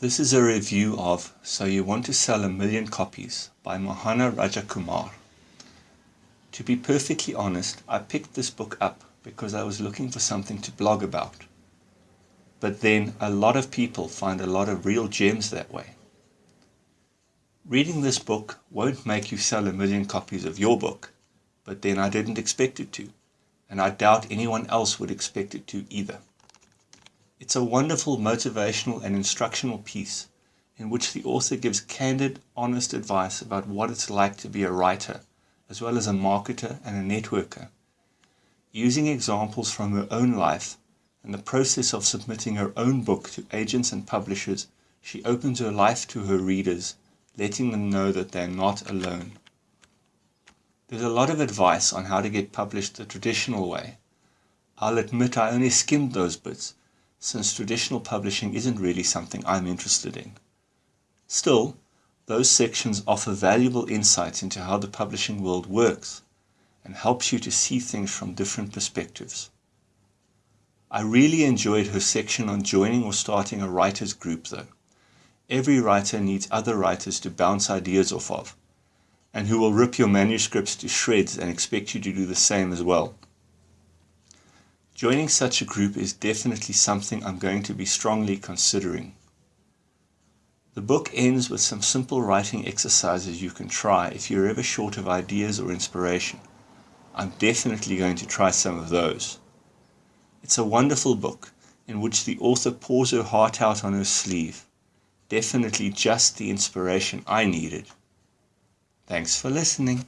This is a review of So You Want to Sell a Million Copies by Mohana Rajakumar. To be perfectly honest, I picked this book up because I was looking for something to blog about. But then a lot of people find a lot of real gems that way. Reading this book won't make you sell a million copies of your book, but then I didn't expect it to, and I doubt anyone else would expect it to either. It's a wonderful motivational and instructional piece in which the author gives candid, honest advice about what it's like to be a writer, as well as a marketer and a networker. Using examples from her own life and the process of submitting her own book to agents and publishers, she opens her life to her readers, letting them know that they're not alone. There's a lot of advice on how to get published the traditional way. I'll admit I only skimmed those bits, since traditional publishing isn't really something I'm interested in. Still, those sections offer valuable insights into how the publishing world works and helps you to see things from different perspectives. I really enjoyed her section on joining or starting a writers group though. Every writer needs other writers to bounce ideas off of, and who will rip your manuscripts to shreds and expect you to do the same as well. Joining such a group is definitely something I'm going to be strongly considering. The book ends with some simple writing exercises you can try if you're ever short of ideas or inspiration. I'm definitely going to try some of those. It's a wonderful book in which the author pours her heart out on her sleeve. Definitely just the inspiration I needed. Thanks for listening.